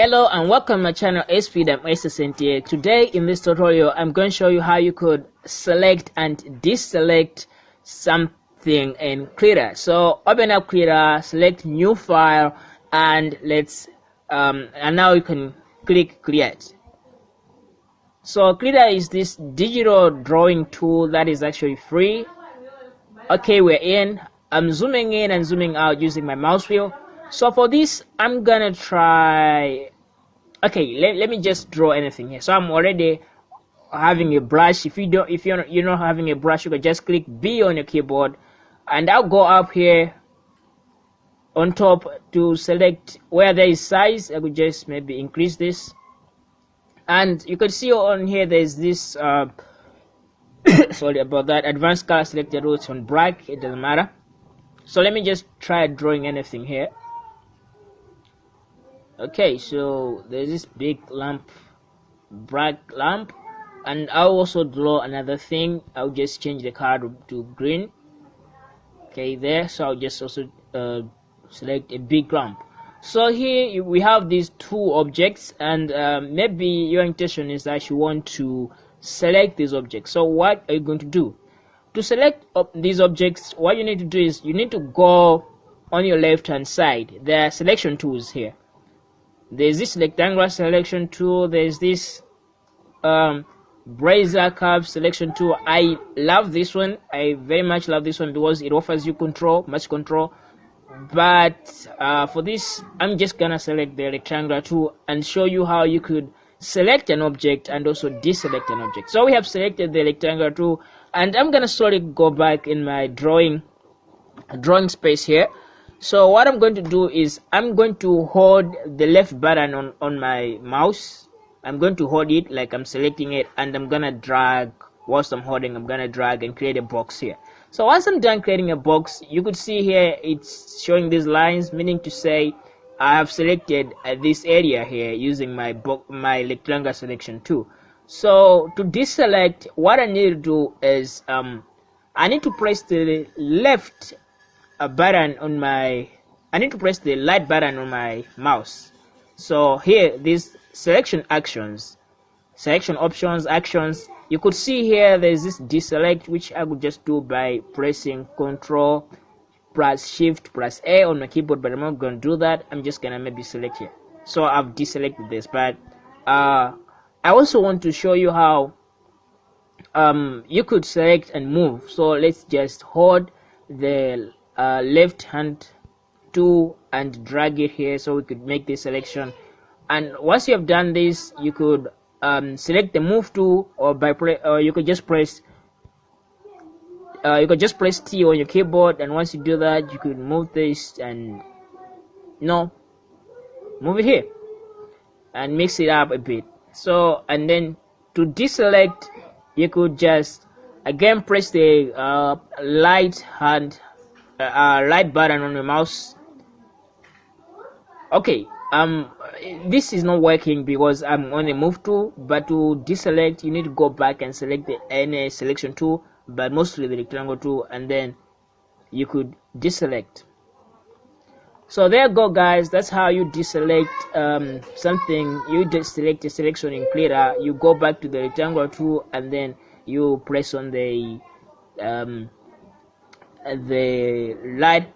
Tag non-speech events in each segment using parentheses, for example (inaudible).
Hello and welcome to my channel SPDM SSNTA. Today in this tutorial I'm going to show you how you could select and deselect something in Krita. So open up Krita, select new file and let's um, and now you can click create. So Krita is this digital drawing tool that is actually free. Okay, we're in. I'm zooming in and zooming out using my mouse wheel so for this i'm gonna try okay let, let me just draw anything here. So i'm already having a brush. If you don't if you're you're not having a brush you can just click b on your keyboard and i'll go up here on top to select where there is size. I could just maybe increase this. And you can see on here there's this uh, (coughs) sorry about that advanced color selected routes on black it doesn't matter. So let me just try drawing anything here okay so there's this big lamp bright lamp and I'll also draw another thing. I'll just change the to, to green. Okay there so I'll just also uh, select a big lamp. So here we have these two objects and uh, maybe your intention is that you want to select these objects. So what are you going to do? To select these objects what you need to do is you need to go on your left hand side. There are selection tools here there's this rectangular selection tool. There's this um Bezier curve selection tool. I love this one. I very much love this one because it offers you control much control. But uh, for this i'm just gonna select the rectangular tool and show you how you could select an object and also deselect an object. So we have selected the rectangular tool and i'm gonna slowly go back in my drawing drawing space here so what i'm going to do is i'm going to hold the left button on on my mouse. I'm going to hold it like i'm selecting it and i'm gonna drag whilst i'm holding i'm gonna drag and create a box here. So once i'm done creating a box you could see here it's showing these lines meaning to say i have selected uh, this area here using my my rectangular selection tool so to deselect what i need to do is um i need to press the left a button on my I need to press the light button on my mouse. So here these selection actions selection options actions you could see here there's this deselect which I could just do by pressing control plus shift plus A on my keyboard but I'm not gonna do that. I'm just gonna maybe select here. So I've deselected this but uh, I also want to show you how um, you could select and move. So let's just hold the uh, left hand to and drag it here so we could make this selection. And once you have done this you could um, select the move tool or by or you could just press uh, you could just press T on your keyboard and once you do that you could move this and no move it here and mix it up a bit. So and then to deselect you could just again press the uh, light hand uh, right button on your mouse. Okay um this is not working because i'm on the move tool but to deselect you need to go back and select the any selection tool but mostly the rectangle tool and then you could deselect. So there you go guys. That's how you deselect um, something. You just select a selection in Krita you go back to the rectangle tool and then you press on the um, the light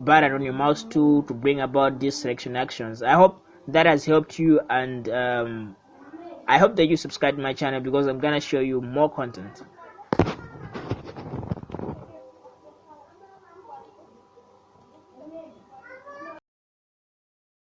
button on your mouse tool to bring about these selection actions. I hope that has helped you and um, i hope that you subscribe to my channel because i'm gonna show you more content